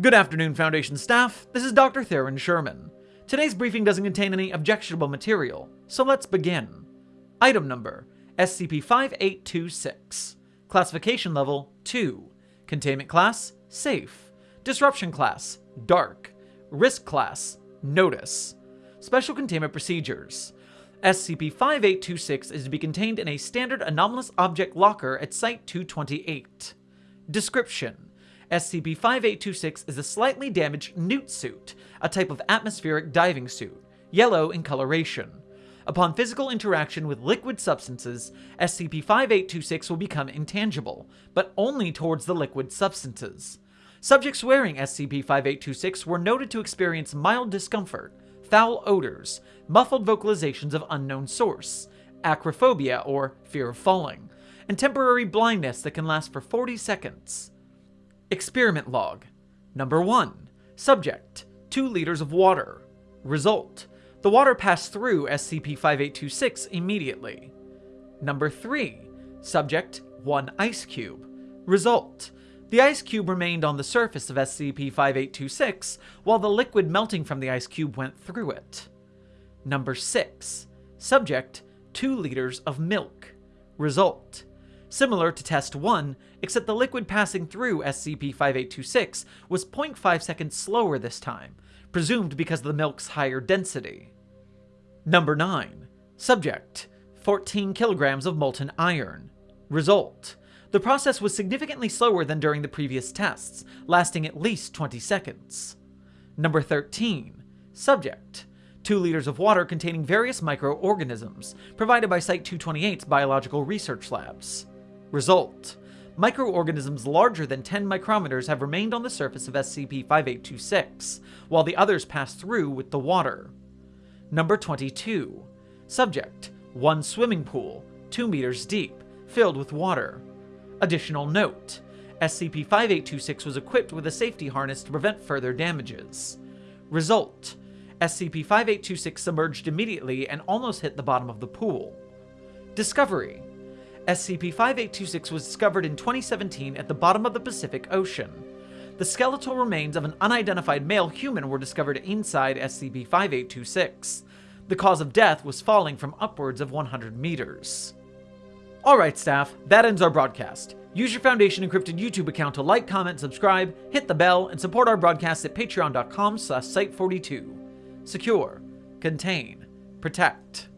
Good afternoon, Foundation staff. This is Dr. Theron Sherman. Today's briefing doesn't contain any objectionable material, so let's begin. Item number SCP-5826. Classification level 2. Containment class Safe. Disruption class Dark. Risk class Notice. Special containment procedures. SCP-5826 is to be contained in a standard anomalous object locker at Site-228. Description: SCP-5826 is a slightly damaged newt suit, a type of atmospheric diving suit, yellow in coloration. Upon physical interaction with liquid substances, SCP-5826 will become intangible, but only towards the liquid substances. Subjects wearing SCP-5826 were noted to experience mild discomfort, foul odors, muffled vocalizations of unknown source, acrophobia or fear of falling, and temporary blindness that can last for 40 seconds. Experiment Log Number 1. Subject 2 liters of water. Result The water passed through SCP-5826 immediately. Number 3. Subject 1 ice cube. Result the ice cube remained on the surface of SCP-5826, while the liquid melting from the ice cube went through it. Number 6. Subject, 2 liters of milk. Result. Similar to Test 1, except the liquid passing through SCP-5826 was 0.5 seconds slower this time, presumed because of the milk's higher density. Number 9. Subject, 14 kilograms of molten iron. Result. The process was significantly slower than during the previous tests, lasting at least 20 seconds. Number 13. Subject. 2 liters of water containing various microorganisms, provided by Site-228's biological research labs. Result. Microorganisms larger than 10 micrometers have remained on the surface of SCP-5826, while the others pass through with the water. Number 22. Subject. 1 swimming pool, 2 meters deep, filled with water. Additional note, SCP-5826 was equipped with a safety harness to prevent further damages. Result, SCP-5826 submerged immediately and almost hit the bottom of the pool. Discovery, SCP-5826 was discovered in 2017 at the bottom of the Pacific Ocean. The skeletal remains of an unidentified male human were discovered inside SCP-5826. The cause of death was falling from upwards of 100 meters. Alright staff, that ends our broadcast. Use your Foundation Encrypted YouTube account to like, comment, subscribe, hit the bell, and support our broadcast at patreon.com slash site42. Secure. Contain. Protect.